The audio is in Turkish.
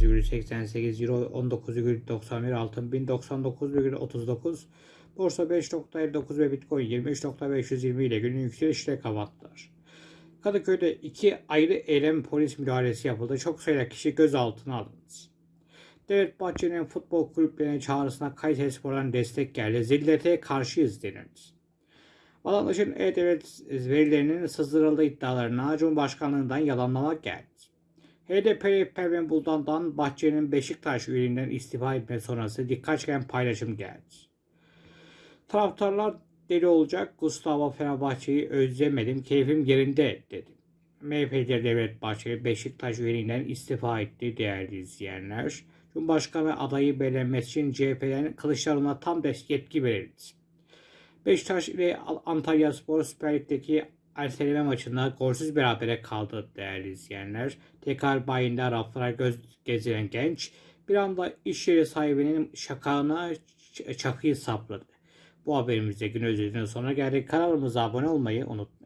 18,88 Euro 19,91 Altın 1099,39 Borsa 5.59 ve Bitcoin 23.520 ile günün yükselişle kapattılar. Kadıköy'de iki ayrı eylem polis müdahalesi yapıldı. Çok sayıda kişi gözaltına alındı. Devlet Bahçeli'nin futbol kulüplerine çağrısına Kayseri Spor'dan destek geldi. Zillete karşıyız denildi. Vatandaşın E-Devlet verilerinin sızdırıldığı iddialarına Cumhurbaşkanlığından yalanlamak geldi. HDP Pervin Buldan'dan Bahçeli'nin Beşiktaş üyeliğinden istifa etme sonrası dikkat çeken paylaşım geldi. Taraftarlar deli olacak. Gustavo Fenerbahçe'yi özlemedim. Keyfim yerinde dedi. MHP lideri Devlet Bahçeli Beşiktaş üyeliğinden istifa etti değerli izleyenler. Cumhurbaşkanı adayı belirlenmesi için CHP'den Kılıçdaroğlu'na tam destek yetki verildi. Beşiktaş ile Antalya Spor Süper Lig'deki erteleme maçında golsüz berabere kaldı değerli izleyenler. Tekrar bayında raflara göz gezilen genç bir anda iş yeri sahibinin şakağına çakıyı sapladı. Bu haberimizde gün özetinin sonuna geldik. Kanalımıza abone olmayı unutmayın.